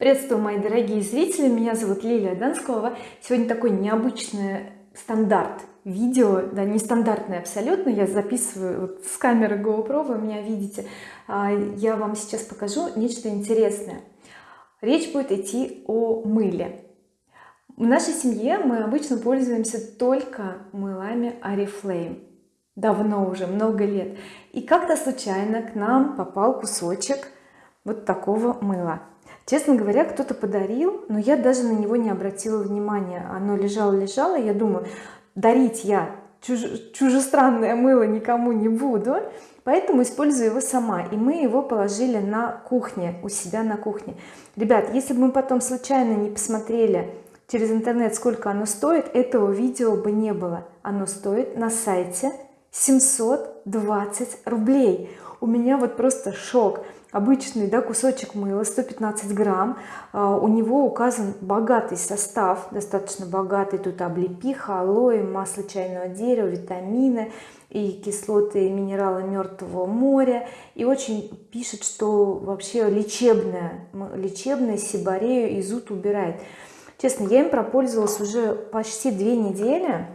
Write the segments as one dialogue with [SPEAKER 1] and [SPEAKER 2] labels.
[SPEAKER 1] Приветствую мои дорогие зрители. Меня зовут Лилия Донскова сегодня такой необычный стандарт видео да нестандартный абсолютно. Я записываю вот с камеры GoPro вы меня видите. А, я вам сейчас покажу нечто интересное. Речь будет идти о мыле. В нашей семье мы обычно пользуемся только мылами oriflame давно уже много лет. И как-то случайно к нам попал кусочек вот такого мыла. Честно говоря кто-то подарил но я даже на него не обратила внимания. Оно лежало лежало я думаю дарить я чуж... чужестранное мыло никому не буду поэтому использую его сама и мы его положили на кухне у себя на кухне. Ребят если бы мы потом случайно не посмотрели через интернет сколько оно стоит этого видео бы не было. Оно стоит на сайте 720 рублей. У меня вот просто шок обычный да, кусочек мыла 115 грамм. А, у него указан богатый состав достаточно богатый. Тут облепиха алоэ масло чайного дерева витамины и кислоты и минералы мертвого моря. И очень пишет что вообще лечебное лечебное сибарею и зуд убирает. Честно я им пропользовалась уже почти две недели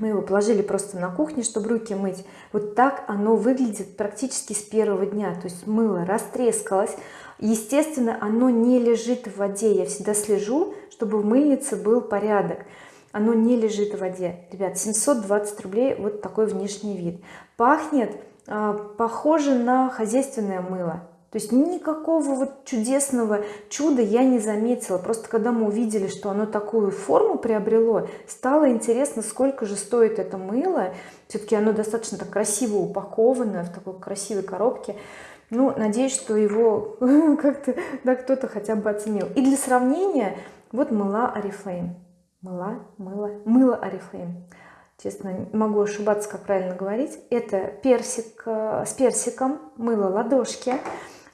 [SPEAKER 1] мы его положили просто на кухне чтобы руки мыть. Вот так оно выглядит практически с первого дня. То есть мыло растрескалось. Естественно оно не лежит в воде. Я всегда слежу чтобы в мыльнице был порядок. Оно не лежит в воде. Ребят 720 рублей вот такой внешний вид. Пахнет э, похоже на хозяйственное мыло то есть никакого вот чудесного чуда я не заметила. Просто когда мы увидели что оно такую форму приобрело стало интересно сколько же стоит это мыло. Все-таки оно достаточно так красиво упаковано в такой красивой коробке. Ну надеюсь что его как-то да кто-то хотя бы оценил. И для сравнения вот мыла oriflame. Мыла мыло мыло oriflame. Честно могу ошибаться как правильно говорить. Это персик э, с персиком мыло ладошки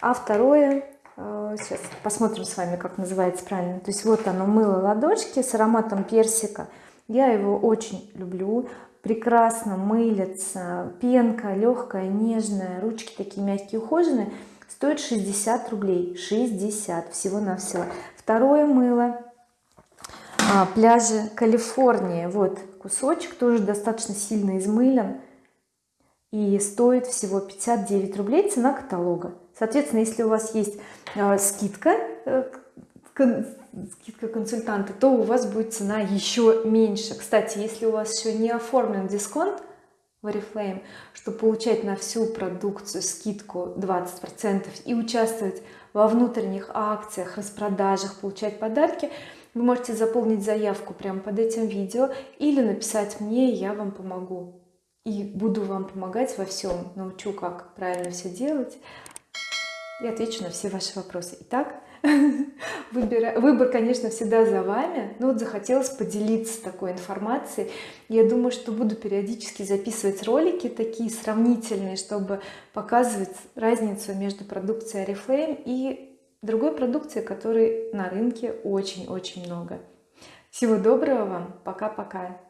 [SPEAKER 1] а второе э, сейчас посмотрим с вами как называется правильно. То есть вот оно мыло ладошки с ароматом персика. Я его очень люблю. Прекрасно мылится. Пенка легкая нежная ручки такие мягкие ухоженные. Стоит 60 рублей. 60 всего-навсего второе мыло. А, пляжи Калифорния вот кусочек тоже достаточно сильно измылен и стоит всего 59 рублей цена каталога. Соответственно если у вас есть э, скидка э, скидка консультанта то у вас будет цена еще меньше. Кстати если у вас еще не оформлен дисконт в oriflame чтобы получать на всю продукцию скидку 20 процентов и участвовать во внутренних акциях распродажах получать подарки вы можете заполнить заявку прямо под этим видео или написать мне я вам помогу и буду вам помогать во всем научу как правильно все делать. И отвечу на все ваши вопросы. Итак выбор, выбор конечно всегда за вами но вот захотелось поделиться такой информацией. Я думаю что буду периодически записывать ролики такие сравнительные чтобы показывать разницу между продукцией oriflame и другой продукцией которой на рынке очень очень много. Всего доброго вам. Пока-пока